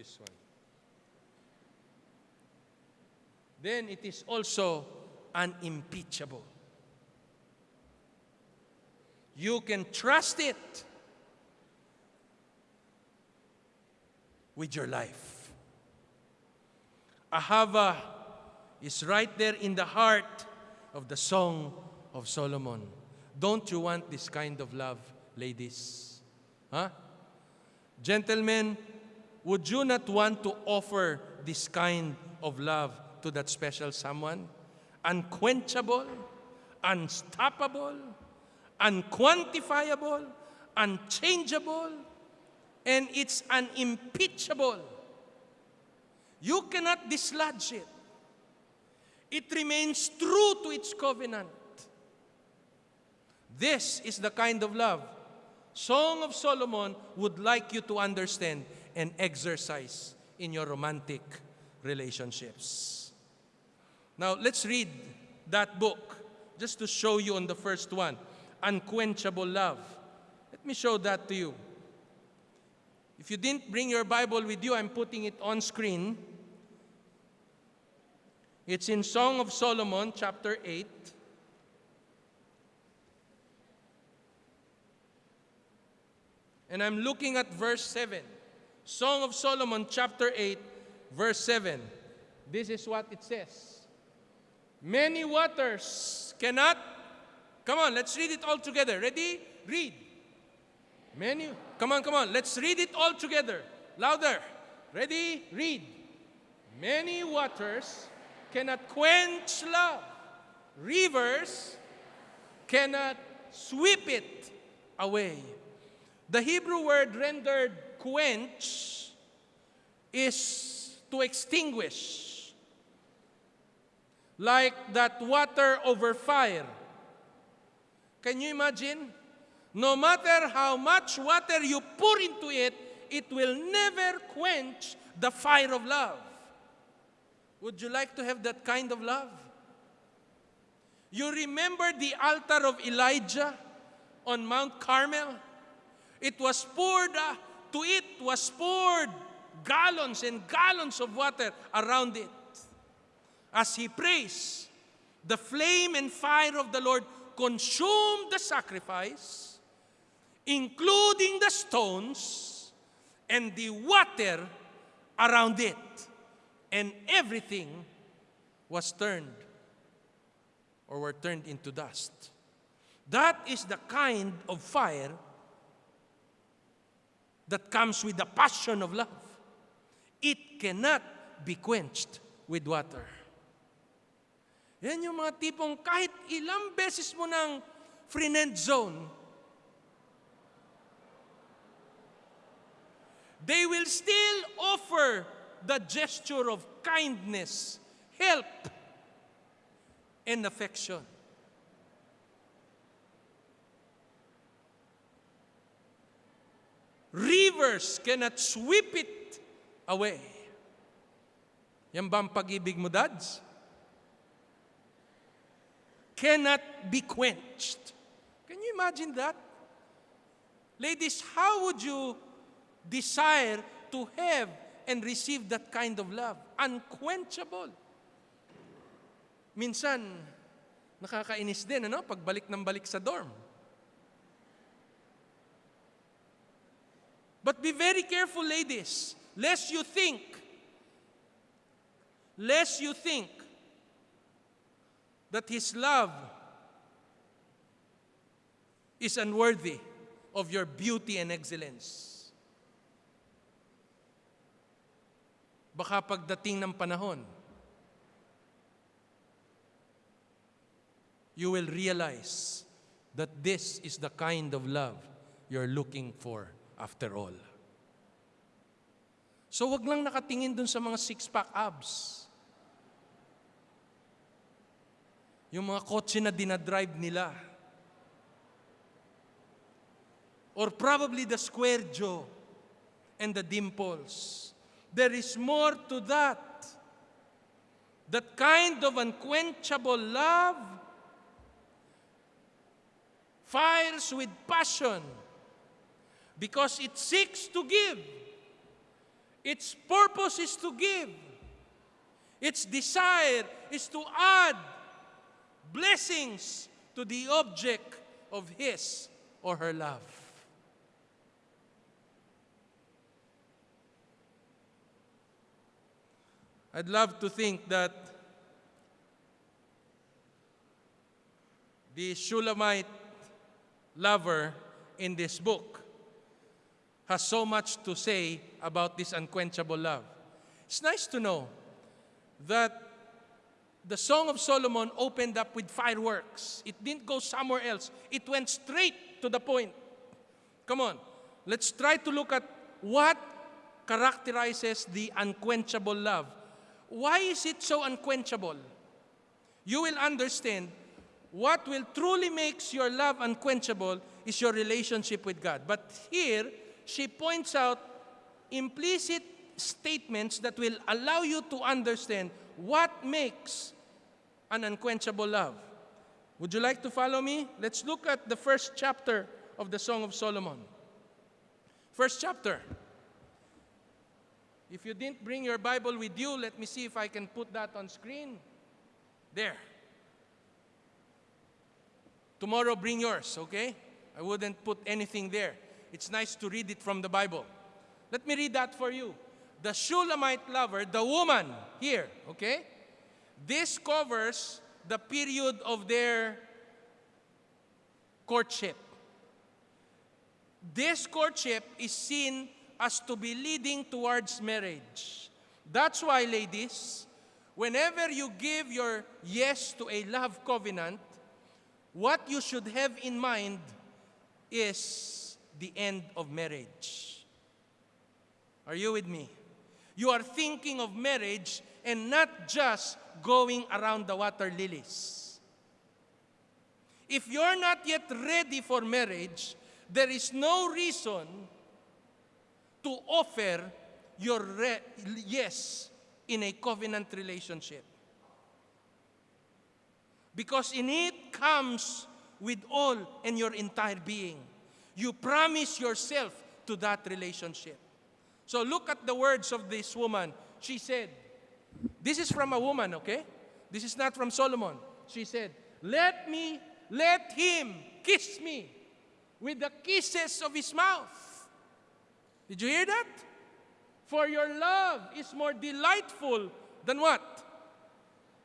This one. Then it is also unimpeachable. You can trust it with your life. Ahava is right there in the heart of the Song of Solomon. Don't you want this kind of love, ladies? Huh? Gentlemen, would you not want to offer this kind of love to that special someone? Unquenchable, unstoppable, unquantifiable, unchangeable, and it's unimpeachable. You cannot dislodge it. It remains true to its covenant. This is the kind of love Song of Solomon would like you to understand and exercise in your romantic relationships. Now, let's read that book just to show you on the first one Unquenchable Love. Let me show that to you. If you didn't bring your Bible with you, I'm putting it on screen. It's in Song of Solomon, chapter 8. And I'm looking at verse 7. Song of Solomon, chapter 8, verse 7. This is what it says Many waters cannot. Come on, let's read it all together. Ready? Read. Many. Come on, come on. Let's read it all together. Louder. Ready? Read. Many waters cannot quench love. Rivers cannot sweep it away. The Hebrew word rendered quench is to extinguish, like that water over fire. Can you imagine? No matter how much water you pour into it, it will never quench the fire of love. Would you like to have that kind of love? You remember the altar of Elijah on Mount Carmel? It was poured, uh, to it was poured gallons and gallons of water around it. As he prays, the flame and fire of the Lord consumed the sacrifice, including the stones and the water around it. And everything was turned or were turned into dust. That is the kind of fire that comes with the passion of love. It cannot be quenched with water. Yan yung mga tipong kahit ilang beses mo ng friend zone, they will still offer the gesture of kindness, help, and affection. Rivers cannot sweep it away. Yan ba ang pag-ibig mo, dads? Cannot be quenched. Can you imagine that? Ladies, how would you desire to have and receive that kind of love? Unquenchable. Minsan, nakakainis din, ano? Pagbalik ng balik sa dorm. But be very careful, ladies, lest you think, lest you think that His love is unworthy of your beauty and excellence. Baka pagdating ng panahon, you will realize that this is the kind of love you're looking for after all. So wag lang nakatingin dun sa mga six-pack abs. Yung mga kotse na dinadrive nila. Or probably the square jaw and the dimples. There is more to that. That kind of unquenchable love fires with passion because it seeks to give Its purpose is to give. Its desire is to add blessings to the object of his or her love. I'd love to think that the Shulamite lover in this book has so much to say about this unquenchable love. It's nice to know that the Song of Solomon opened up with fireworks. It didn't go somewhere else. It went straight to the point. Come on, let's try to look at what characterizes the unquenchable love. Why is it so unquenchable? You will understand what will truly makes your love unquenchable is your relationship with God. But here, she points out implicit statements that will allow you to understand what makes an unquenchable love. Would you like to follow me? Let's look at the first chapter of the Song of Solomon. First chapter. If you didn't bring your Bible with you, let me see if I can put that on screen. There. Tomorrow, bring yours, okay? I wouldn't put anything there. It's nice to read it from the Bible. Let me read that for you. The Shulamite lover, the woman here, okay? This covers the period of their courtship. This courtship is seen as to be leading towards marriage. That's why, ladies, whenever you give your yes to a love covenant, what you should have in mind is the end of marriage. Are you with me? You are thinking of marriage and not just going around the water lilies. If you're not yet ready for marriage, there is no reason to offer your yes in a covenant relationship. Because in it comes with all and your entire being. You promise yourself to that relationship. So look at the words of this woman. She said, This is from a woman, okay? This is not from Solomon. She said, Let me, let him kiss me with the kisses of his mouth. Did you hear that? For your love is more delightful than what?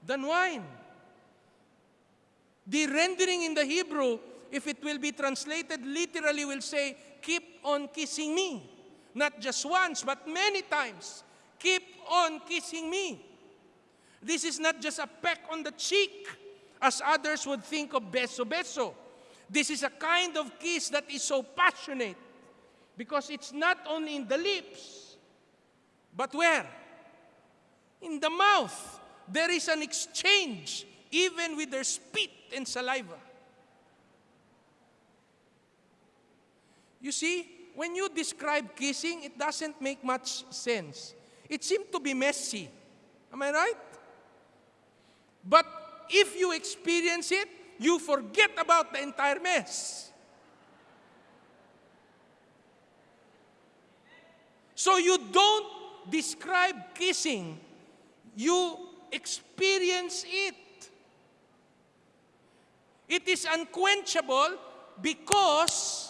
Than wine. The rendering in the Hebrew, if it will be translated literally, will say, Keep on kissing me. Not just once, but many times. Keep on kissing me. This is not just a peck on the cheek, as others would think of beso beso. This is a kind of kiss that is so passionate because it's not only in the lips, but where? In the mouth. There is an exchange, even with their spit and saliva. You see, when you describe kissing, it doesn't make much sense. It seems to be messy. Am I right? But if you experience it, you forget about the entire mess. So you don't describe kissing, you experience it. It is unquenchable because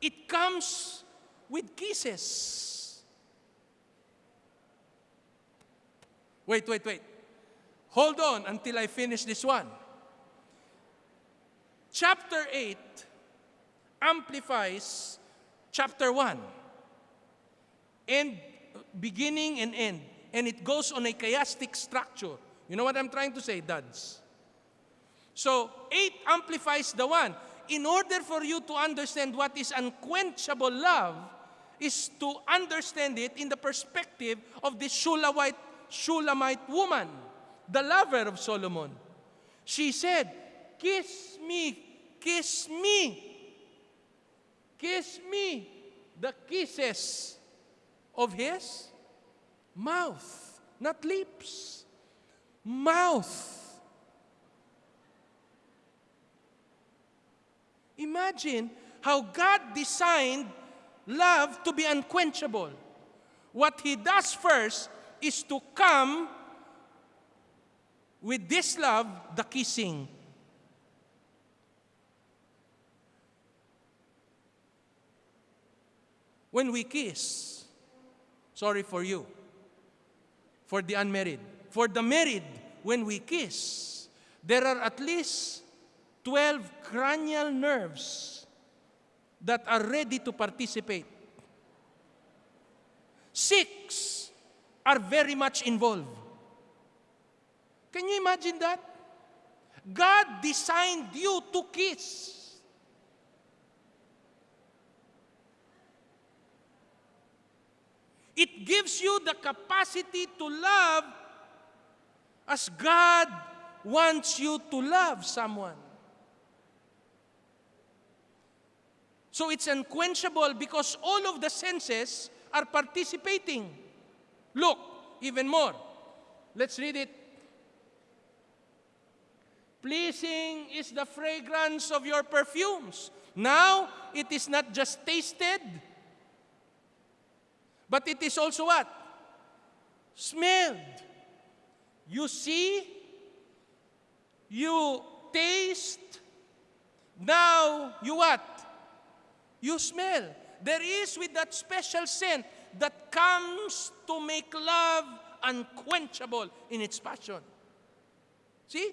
it comes with kisses. Wait, wait, wait. Hold on until I finish this one. Chapter 8 amplifies chapter 1. End, beginning and end. And it goes on a chiastic structure. You know what I'm trying to say, dads? So, 8 amplifies the 1. In order for you to understand what is unquenchable love, is to understand it in the perspective of this Shulamite, Shulamite woman, the lover of Solomon. She said, Kiss me, kiss me, kiss me, the kisses of his mouth, not lips, mouth. Imagine how God designed love to be unquenchable. what he does first is to come with this love, the kissing. When we kiss, sorry for you, for the unmarried, for the married, when we kiss, there are at least 12 cranial nerves that are ready to participate. Six are very much involved. Can you imagine that? God designed you to kiss. It gives you the capacity to love as God wants you to love someone. So it's unquenchable because all of the senses are participating. Look, even more. Let's read it. Pleasing is the fragrance of your perfumes. Now, it is not just tasted, but it is also what? Smelled. You see, you taste, now you what? You smell. There is with that special scent that comes to make love unquenchable in its passion. See?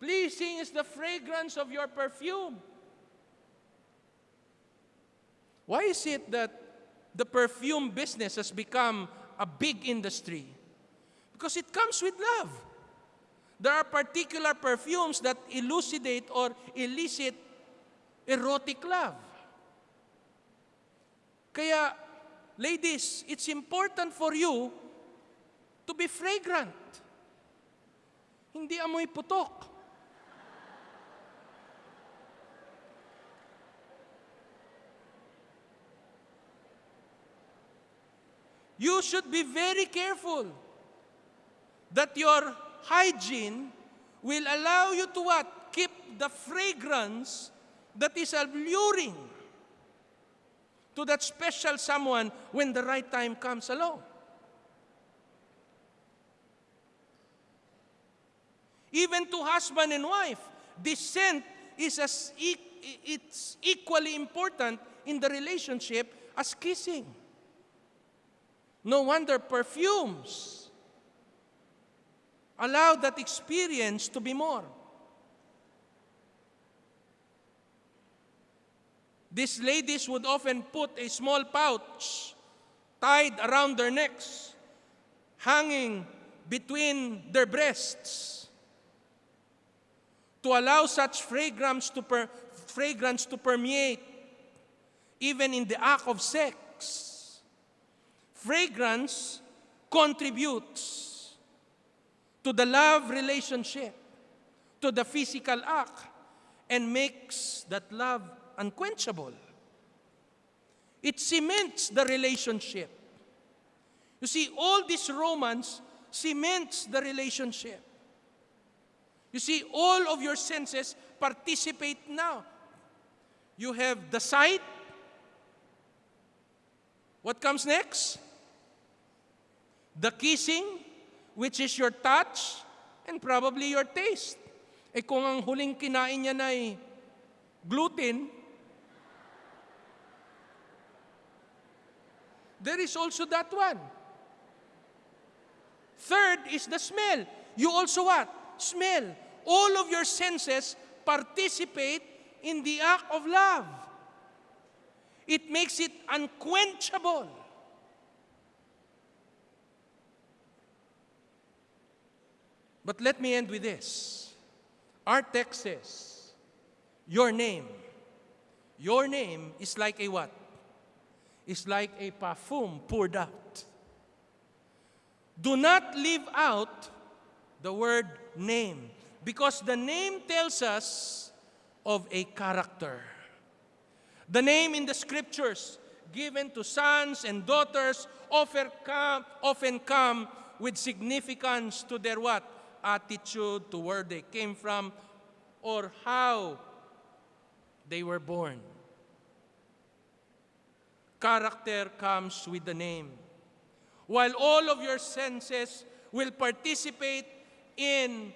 Pleasing is the fragrance of your perfume. Why is it that the perfume business has become a big industry? Because it comes with love. There are particular perfumes that elucidate or elicit erotic love. Kaya, ladies, it's important for you to be fragrant. Hindi amoy putok. You should be very careful that your hygiene will allow you to what? Keep the fragrance that is alluring to that special someone when the right time comes along. Even to husband and wife, this scent is as e it's equally important in the relationship as kissing. No wonder perfumes allow that experience to be more. These ladies would often put a small pouch tied around their necks, hanging between their breasts, to allow such fragrance to, per fragrance to permeate even in the act of sex. Fragrance contributes to the love relationship, to the physical act, and makes that love unquenchable. It cements the relationship. You see, all this romance cements the relationship. You see, all of your senses participate now. You have the sight. What comes next? The kissing, which is your touch, and probably your taste. Eh kung ang huling kinain niya na ay gluten, there is also that one. Third is the smell. You also what? Smell. All of your senses participate in the act of love. It makes it unquenchable. But let me end with this. Our text says, Your name. Your name is like a what? Is like a perfume poured out. Do not leave out the word name because the name tells us of a character. The name in the scriptures given to sons and daughters often come, often come with significance to their what? Attitude, to where they came from, or how they were born. Character comes with the name. while all of your senses will participate in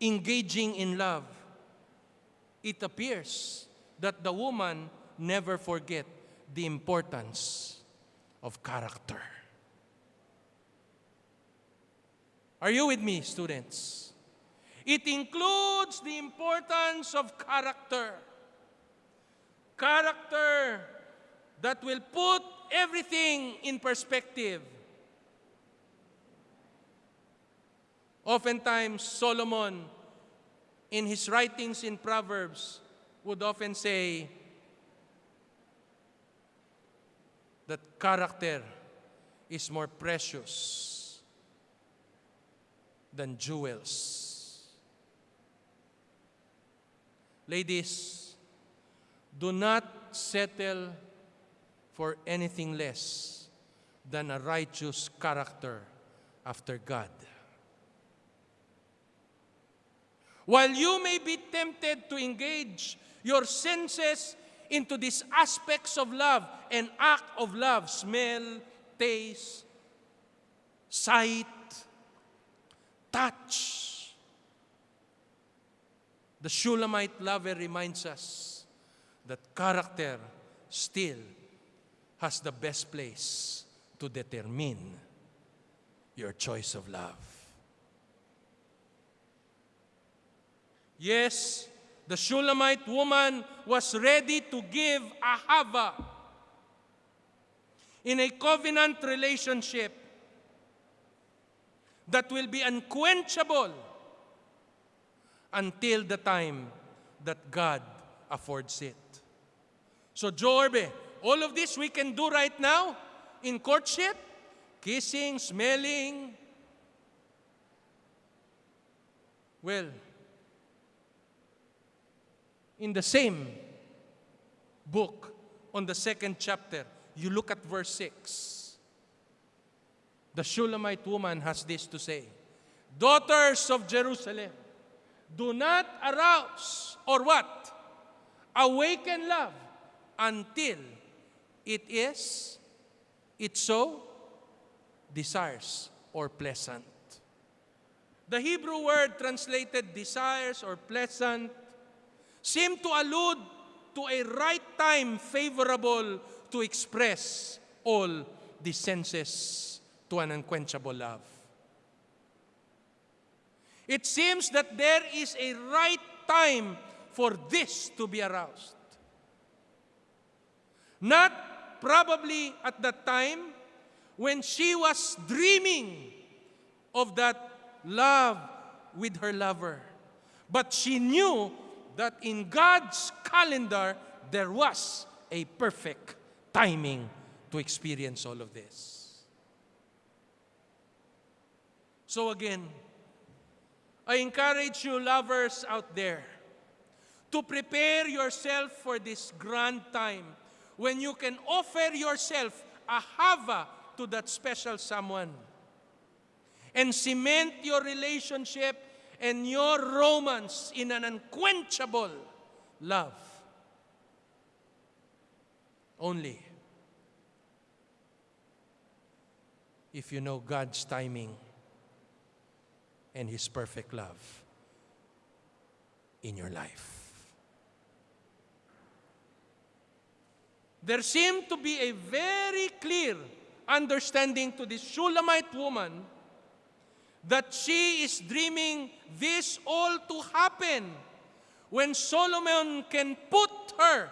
engaging in love, it appears that the woman never forget the importance of character. Are you with me, students? It includes the importance of character. Character that will put everything in perspective. Oftentimes, Solomon, in his writings in Proverbs, would often say that character is more precious than jewels. Ladies, do not settle for anything less than a righteous character after God. While you may be tempted to engage your senses into these aspects of love and act of love smell, taste, sight, touch. The Shulamite lover reminds us that character still has the best place to determine your choice of love. Yes, the Shulamite woman was ready to give a Ahava in a covenant relationship that will be unquenchable until the time that God affords it. So, Jorbe, all of this we can do right now in courtship kissing, smelling. Well, in the same book, on the second chapter, you look at verse 6. The Shulamite woman has this to say Daughters of Jerusalem, do not arouse or what? Awaken love until it is, it so desires or pleasant. The Hebrew word translated desires or pleasant seem to allude to a right time favorable to express all the senses to an unquenchable love. It seems that there is a right time for this to be aroused. Not probably at the time when she was dreaming of that love with her lover, but she knew that in God's calendar, there was a perfect timing to experience all of this. So again, I encourage you lovers out there to prepare yourself for this grand time when you can offer yourself Ahava to that special someone and cement your relationship and your romance in an unquenchable love. Only if you know God's timing and His perfect love in your life. There seemed to be a very clear understanding to this Shulamite woman that she is dreaming this all to happen when Solomon can put her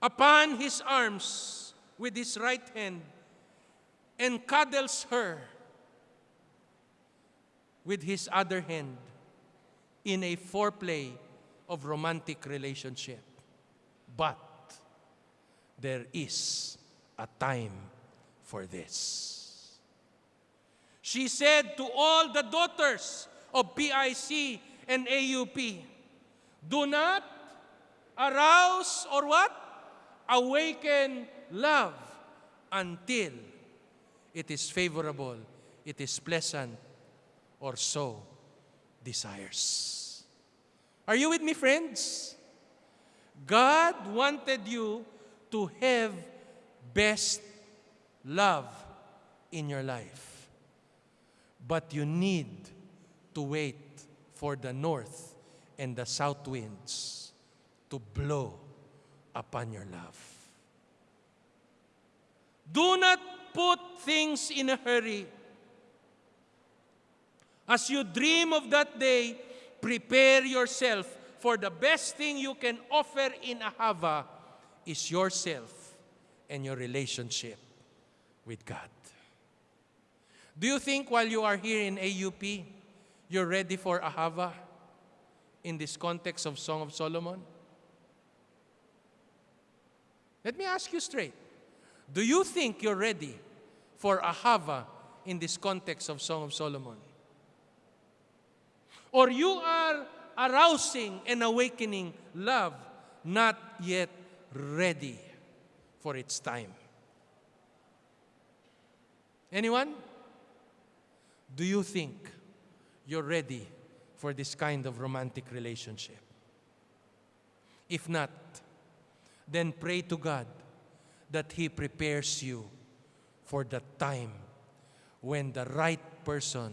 upon his arms with his right hand and cuddles her with his other hand in a foreplay of romantic relationship. But there is a time for this. She said to all the daughters of PIC and AUP, do not arouse or what? Awaken love until it is favorable, it is pleasant, or so desires. Are you with me, friends? God wanted you to have best love in your life. But you need to wait for the north and the south winds to blow upon your love. Do not put things in a hurry. As you dream of that day, prepare yourself for the best thing you can offer in Ahava is yourself and your relationship with God. Do you think while you are here in AUP, you're ready for Ahava in this context of Song of Solomon? Let me ask you straight. Do you think you're ready for Ahava in this context of Song of Solomon? Or you are arousing and awakening love, not yet ready for its time. Anyone? Do you think you're ready for this kind of romantic relationship? If not, then pray to God that He prepares you for the time when the right person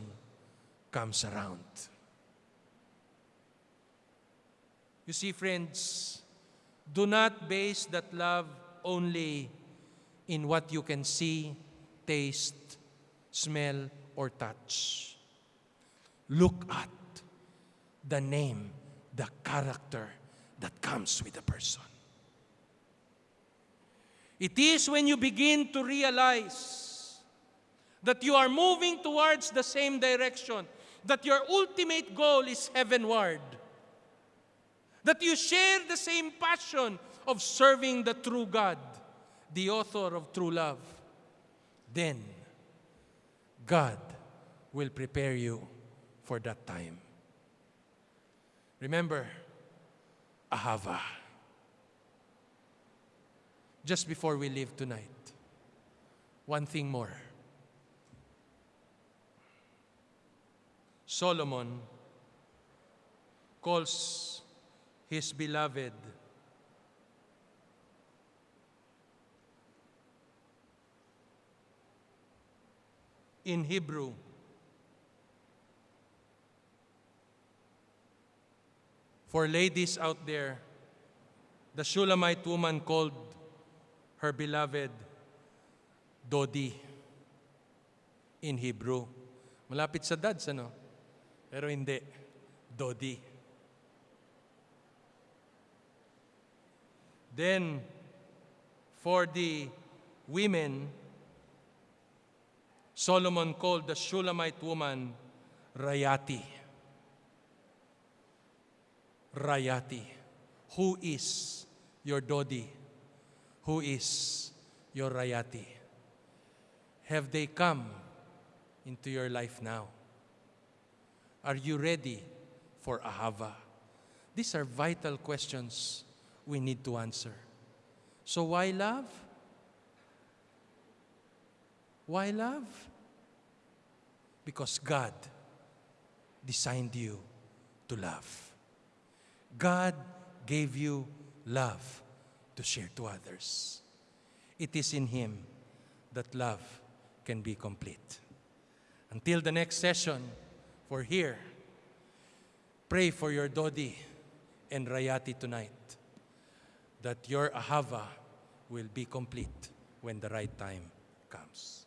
comes around. You see, friends, do not base that love only in what you can see, taste, smell, or touch. Look at the name, the character that comes with the person. It is when you begin to realize that you are moving towards the same direction, that your ultimate goal is heavenward, that you share the same passion of serving the true God, the author of true love, then God will prepare you for that time. Remember, Ahava. Just before we leave tonight, one thing more. Solomon calls his beloved in Hebrew for ladies out there the Shulamite woman called her beloved Dodi in Hebrew. Malapit sa dads, ano? Pero hindi. Dodi. Then, for the women, Solomon called the Shulamite woman Rayati. Rayati. Who is your Dodi? Who is your Rayati? Have they come into your life now? Are you ready for Ahava? These are vital questions we need to answer. So why love? Why love? Because God designed you to love. God gave you love to share to others. It is in Him that love can be complete. Until the next session, for here, pray for your Dodi and Rayati tonight that your Ahava will be complete when the right time comes.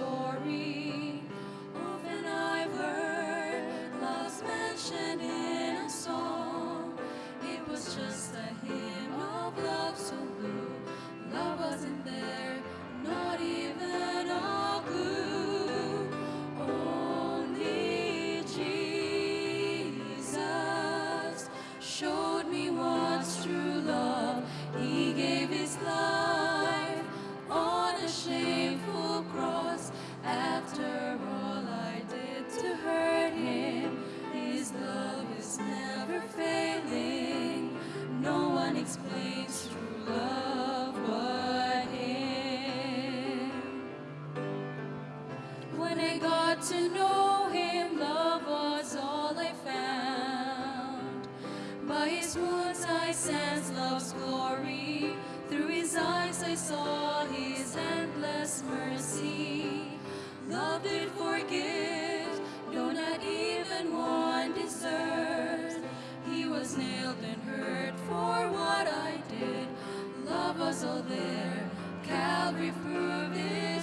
love I got to know him, love was all I found. By his wounds I sensed love's glory. Through his eyes I saw his endless mercy. Love did forgive, though not even one deserved. He was nailed and hurt for what I did. Love was all there. Calvary proved it's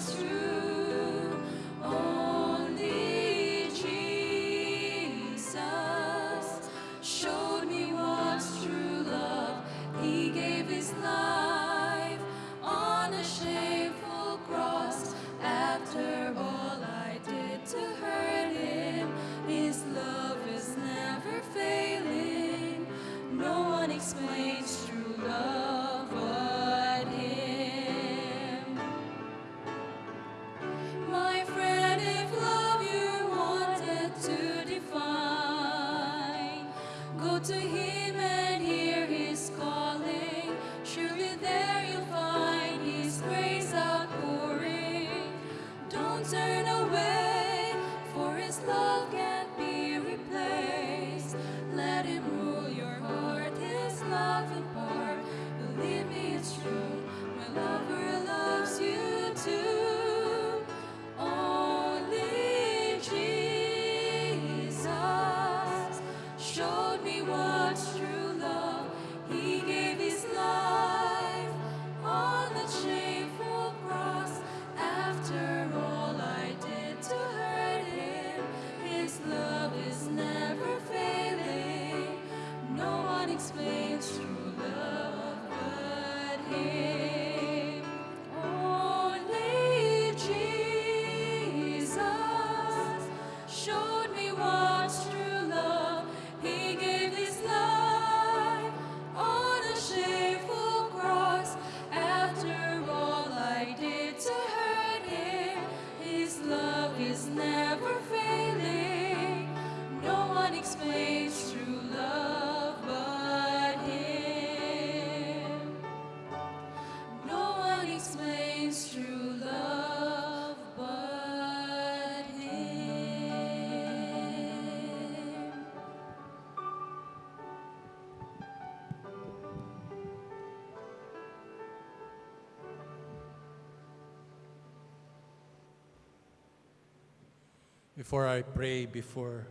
Before I pray, before,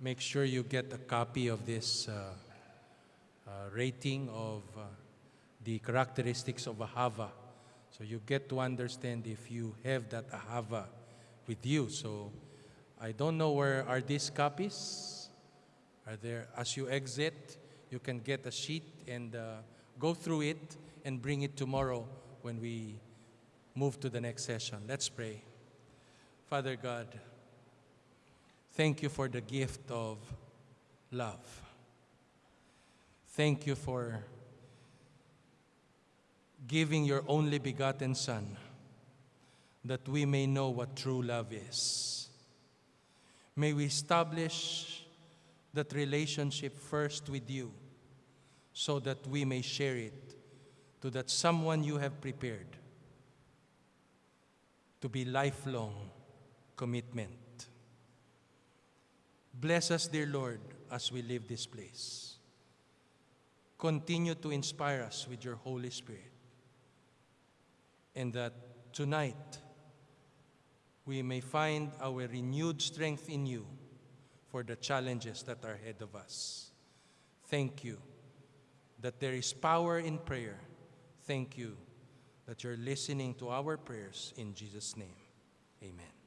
make sure you get a copy of this uh, uh, rating of uh, the characteristics of ahava. So you get to understand if you have that ahava with you. So I don't know where are these copies. Are there, as you exit, you can get a sheet and uh, go through it and bring it tomorrow when we move to the next session. Let's pray. Father God, thank you for the gift of love. Thank you for giving your only begotten Son that we may know what true love is. May we establish that relationship first with you so that we may share it to that someone you have prepared to be lifelong commitment. Bless us, dear Lord, as we leave this place. Continue to inspire us with your Holy Spirit. And that tonight we may find our renewed strength in you for the challenges that are ahead of us. Thank you. that there is power in prayer. Thank you that you're listening to our prayers in Jesus' name. Amen.